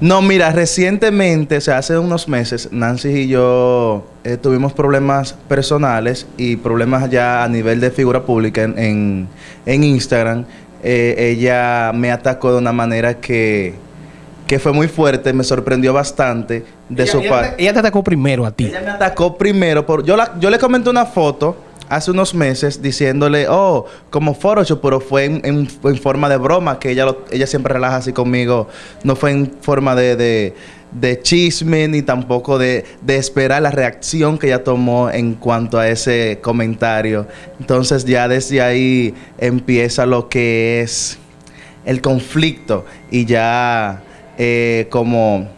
No, mira, recientemente, o sea, hace unos meses, Nancy y yo eh, tuvimos problemas personales y problemas ya a nivel de figura pública en, en, Instagram. Eh, ella me atacó de una manera que, que fue muy fuerte, me sorprendió bastante de su parte. Ella te atacó primero a ti. Ella me atacó primero. Por, yo, la, yo le comenté una foto hace unos meses diciéndole, oh, como Photoshop, pero fue en, forma de broma, que ella, ella siempre relaja así conmigo, no fue en forma de, de, chisme ni tampoco de, de, esperar la reacción que ella tomó en cuanto a ese comentario. Entonces ya desde ahí empieza lo que es el conflicto y ya eh, como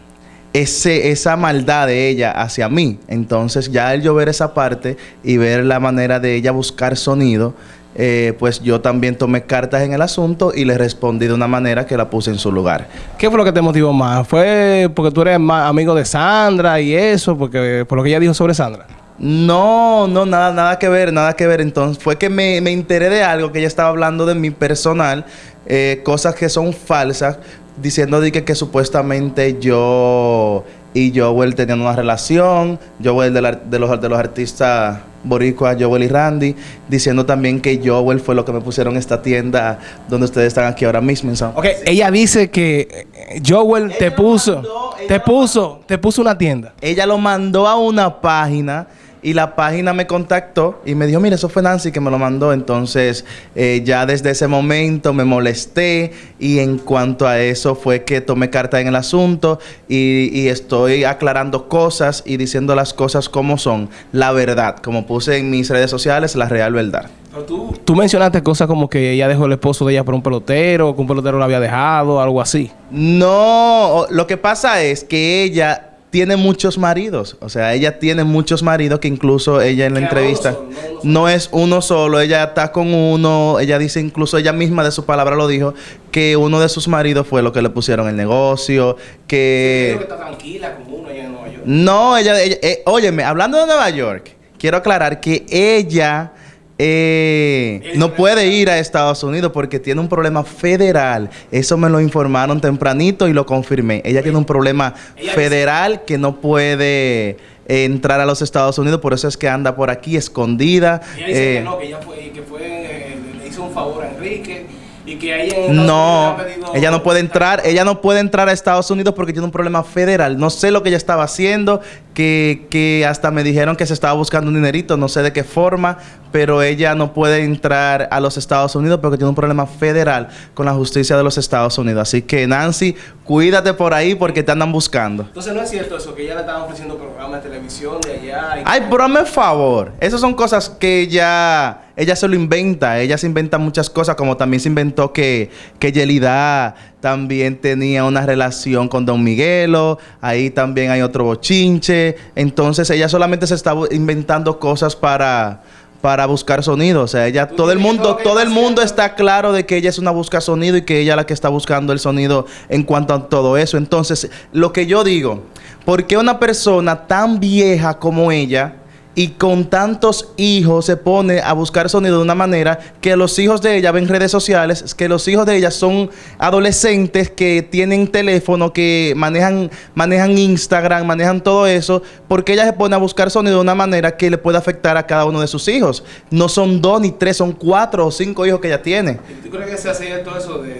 ese, esa maldad de ella hacia mí. Entonces ya el yo ver esa parte y ver la manera de ella buscar sonido, eh, pues yo también tomé cartas en el asunto y le respondí de una manera que la puse en su lugar. ¿Qué fue lo que te motivó más? ¿Fue porque tú eres más amigo de Sandra y eso? Porque por lo que ella dijo sobre Sandra. No, no, nada, nada que ver, nada que ver. Entonces fue que me, me enteré de algo que ella estaba hablando de mi personal, eh, cosas que son falsas, diciendo de que, que supuestamente yo y Joel tenían una relación, Joel de, de, los, de los artistas boricuas, Joel y Randy, diciendo también que Joel fue lo que me pusieron esta tienda donde ustedes están aquí ahora mismo en Ok, ella dice que eh, Joel te puso, te puso, te puso una tienda. Ella lo mandó a una página y la página me contactó y me dijo, mira, eso fue Nancy que me lo mandó. Entonces, eh, ya desde ese momento me molesté y en cuanto a eso fue que tomé carta en el asunto y, estoy aclarando cosas y diciendo las cosas como son. La verdad, como puse en mis redes sociales, la real verdad. Tú, tú mencionaste cosas como que ella dejó el esposo de ella por un pelotero, que un pelotero la había dejado, algo así. No, lo que pasa es que ella tiene muchos maridos. O sea, ella tiene muchos maridos que incluso ella en la entrevista no, es uno solo. Ella está con uno. Ella dice incluso ella misma de su palabra lo dijo que uno de sus maridos fue lo que le pusieron el negocio. Que, está tranquila con uno en Nueva York. No, ella, eh, óyeme, hablando de Nueva York, quiero aclarar que ella eh, no puede ir a Estados Unidos porque tiene un problema federal. Eso me lo informaron tempranito y lo confirmé. Ella tiene un problema federal que no puede entrar a los Estados Unidos, por eso es que anda por aquí escondida. Ella dice que eh, no, que ella fue, que fue, le hizo un favor a Enrique y que ella no, ella no puede entrar, ella no puede entrar a Estados Unidos porque tiene un problema federal. No sé lo que ella estaba haciendo, que, que hasta me dijeron que se estaba buscando un dinerito, no sé de qué forma, pero ella no puede entrar a los Estados Unidos porque tiene un problema federal con la justicia de los Estados Unidos. Así que Nancy, cuídate por ahí porque te andan buscando. Entonces no es cierto eso, que ella le estaban ofreciendo programas de televisión de allá. Ay, pero hazme favor. Esas son cosas que ella ella se lo inventa, ella se inventa muchas cosas, como también se inventó que, que Yelida también tenía una relación con Don Miguelo, ahí también hay otro bochinche, entonces ella solamente se está inventando cosas para para buscar sonido, o sea, ella todo el mundo todo el mundo está claro de que ella es una busca sonido y que ella es la que está buscando el sonido en cuanto a todo eso. Entonces, lo que yo digo, ¿por qué una persona tan vieja como ella y con tantos hijos se pone a buscar sonido de una manera que los hijos de ella ven redes sociales, que los hijos de ella son adolescentes que tienen teléfono, que manejan, manejan Instagram, manejan todo eso, porque ella se pone a buscar sonido de una manera que le puede afectar a cada uno de sus hijos. No son dos ni tres, son cuatro o cinco hijos que ella tiene. ¿Tú crees que se hace todo eso de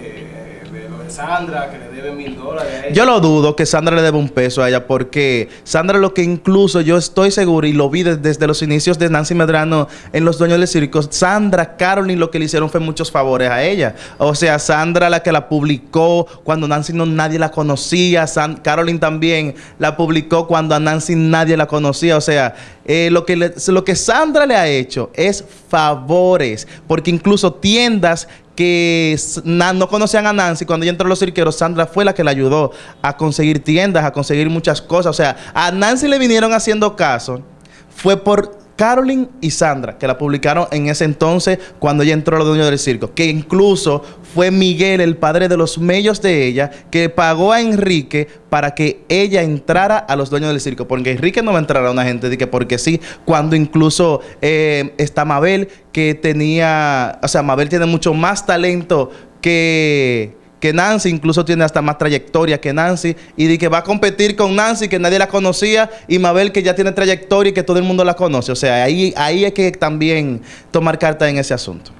Sandra, que le debe mil dólares a ella. Yo lo dudo que Sandra le debe un peso a ella, porque Sandra lo que incluso yo estoy seguro, y lo vi desde, los inicios de Nancy Medrano en Los Dueños del Circo, Sandra, Carolyn lo que le hicieron fue muchos favores a ella. O sea, Sandra la que la publicó cuando Nancy no nadie la conocía, San, Carolyn también la publicó cuando a Nancy nadie la conocía. O sea, eh, lo, que lo que Sandra le ha hecho es favores, porque incluso tiendas que no conocían a Nancy, cuando ella entró a los cirqueros, Sandra fue la que le ayudó a conseguir tiendas, a conseguir muchas cosas. O sea, a Nancy le vinieron haciendo caso. Fue por Carolyn y Sandra, que la publicaron en ese entonces cuando ella entró a los dueños del circo. Que incluso fue Miguel, el padre de los medios de ella, que pagó a Enrique para que ella entrara a los dueños del circo. Porque Enrique no va a entrar a una gente de que porque sí, cuando incluso eh, está Mabel, que tenía, o sea, Mabel tiene mucho más talento que que Nancy incluso tiene hasta más trayectoria que Nancy y de que va a competir con Nancy que nadie la conocía y Mabel que ya tiene trayectoria y que todo el mundo la conoce. O sea, ahí, ahí hay que también tomar carta en ese asunto.